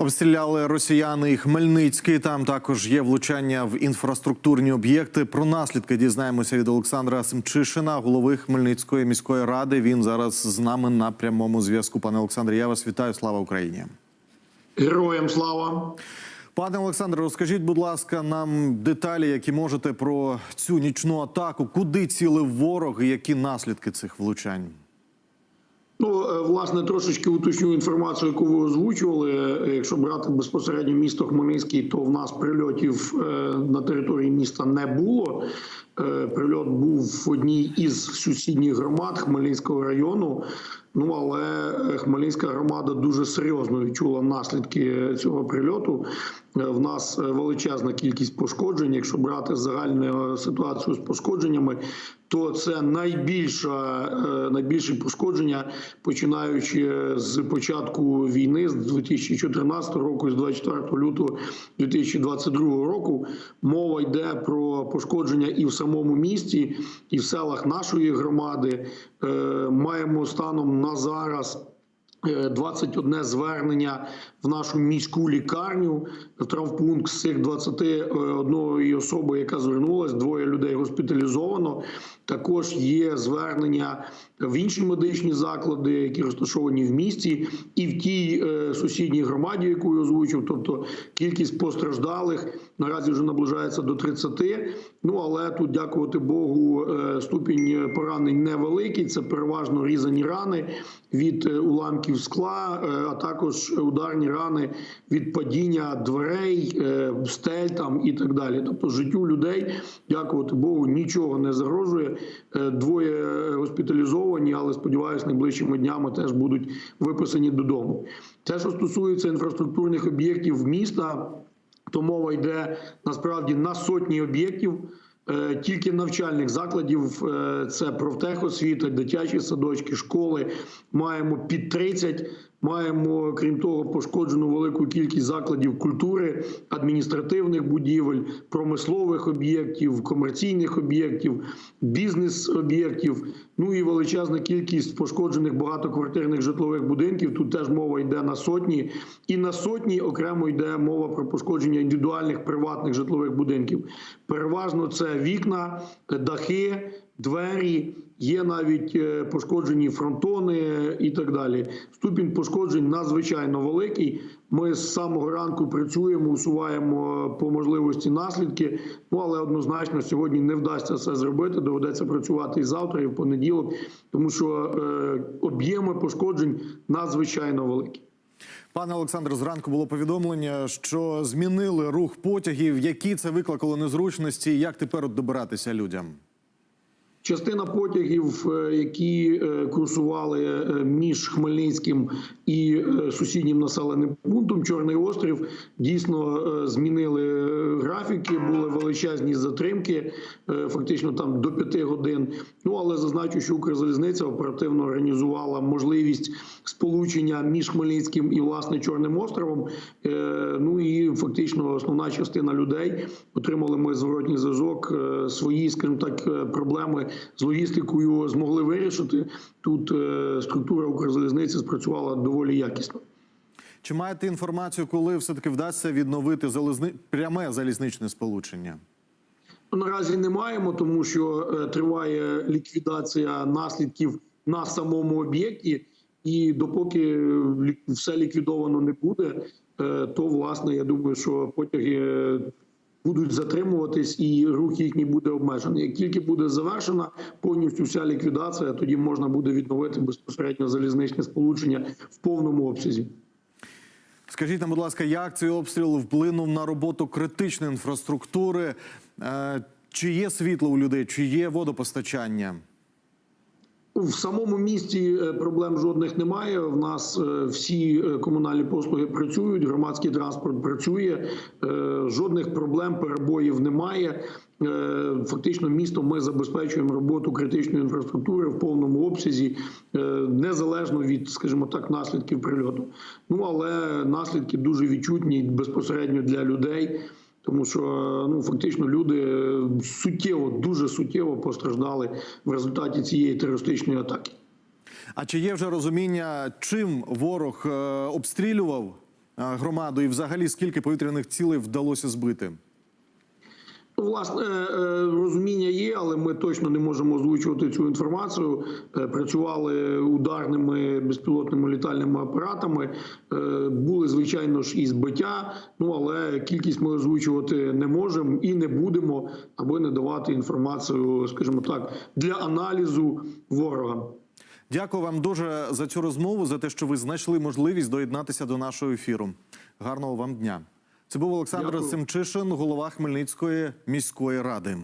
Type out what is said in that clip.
Обстріляли росіяни і Хмельницький. Там також є влучання в інфраструктурні об'єкти. Про наслідки дізнаємося від Олександра Семчишина, голови Хмельницької міської ради. Він зараз з нами на прямому зв'язку. Пане Олександре, я вас вітаю. Слава Україні. Героям слава. Пане Олександре, розкажіть, будь ласка, нам деталі, які можете про цю нічну атаку. Куди цілив ворог і які наслідки цих влучань? Ну, е, власне, трошечки уточню інформацію, яку ви озвучували. Е, Якщо брати безпосередньо місто Хмельницький, то в нас прильотів е, на території міста не було. Е, Прильот був в одній із сусідніх громад Хмельницького району. Ну але Хмельницька громада дуже серйозно відчула наслідки цього прильоту. Е, В нас величезна кількість пошкоджень. Якщо брати загальну ситуацію з пошкодженнями, то це найбільша е, найбільше пошкодження, починаючи з початку війни з 2014 року, з 24 лютого 2022 року. Мова йде про пошкодження і в самому місті, і в селах нашої громади. Е, Маємо станом на зараз. Е, 21 звернення в нашу міську лікарню в травмпункт з цих 21 особи, яка звернулась, двоє людей госпіталізовано. Також є звернення в інші медичні заклади, які розташовані в місті, і в тій е, сусідній громаді, яку я озвучив. Тобто кількість постраждалих наразі вже наближається до 30. Ну але тут, дякувати Богу, е, ступінь поранень невеликий. Це переважно різані рани від е, уламків скла, е, а також ударні рани від падіння дверей, е, стель там і так далі. Тобто життю людей, дякувати Богу, нічого не загрожує. Е, Двоє госпіталізовані, але сподіваюся, найближчими днями теж будуть виписані додому. Те, що стосується інфраструктурних об'єктів міста, то мова йде насправді на сотні об'єктів. Е, Тільки навчальних закладів е, це профтехосвіта, дитячі садочки, школи. Маємо під 30. Маємо, крім того, пошкоджену велику кількість закладів культури, адміністративних будівель, промислових об'єктів, комерційних об'єктів, бізнес-об'єктів. Ну і величезна кількість пошкоджених багатоквартирних житлових будинків. Тут теж мова йде на сотні, і на сотні окремо йде мова про пошкодження індивідуальних приватних житлових будинків. Переважно це вікна, дахи, двері. Є навіть е, пошкоджені фронтони і так далі. Ступінь пошкоджень надзвичайно великий. Ми з самого ранку працюємо, усуваємо по можливості наслідки. Ну але однозначно сьогодні не вдасться це зробити. Доведеться працювати і завтра, і в понеділок, тому що е, об'єми пошкоджень надзвичайно великі. Пане Олександр, зранку було повідомлення, що змінили рух потягів. Які це викликало незручності? Як тепер добиратися людям? Частина потягів, е, які е, курсували е, між Хмельницьким і сусіднім населеним пунктом Чорний острів, дійсно змінили графіки, були величезні затримки, фактично там до п'яти годин. Ну але зазначу, що Укрзалізниця оперативно організувала можливість сполучення між Хмельницьким і власне Чорним островом. Ну і фактично основна частина людей отримали ми зворотній зв'язок. Свої, скажімо так, проблеми з логістикою змогли вирішити. Тут е, структура Укрзалізниці спрацювала доволі якісно. Чи маєте інформацію, коли все таки вдасться відновити залізни... пряме залізничне сполучення? Ну, Наразі не маємо, тому що е, триває ліквідація наслідків на самому об'єкті, і допоки е, все ліквідовано не буде, то власне я думаю, що потяги будуть затримуватись і рух їхній буде обмежений. Як тільки буде завершена повністю вся ліквідація, тоді можна буде відновити безпосередньо залізничне сполучення в повному обсязі. Скажіть нам, будь ласка, як цей обстріл вплинув на роботу критичної інфраструктури? Е, Чи є світло у людей, чи є водопостачання? В самому місті е, проблем жодних немає. В нас е, всі е, комунальні послуги працюють, громадський транспорт працює. Жодних проблем, перебоїв немає. Фактично, місто ми забезпечуємо роботу критичної інфраструктури в повному обсязі, незалежно від, скажімо так, наслідків прильоту. Ну але наслідки дуже відчутні безпосередньо для людей. Тому що ну фактично люди е, суттєво, дуже суттєво постраждали в результаті цієї терористичної атаки. А чи є вже розуміння, чим ворог е, обстрілював громаду? І взагалі скільки повітряних цілей вдалося збити? Власне, е, розуміння є, але ми точно не можемо озвучувати цю інформацію. Е, Працювали ударними безпілотними літальними апаратами. Е, Були звичайно ж і збиття. Ну але кількість ми озвучувати не можемо і не будемо, аби не давати інформацію, скажімо так, для аналізу ворога. Дякую вам дуже за цю розмову, за те, що ви знайшли можливість доєднатися до нашого ефіру. Гарного вам дня. Це був Олександр Дякую. Семчишин, голова Хмельницької міської ради.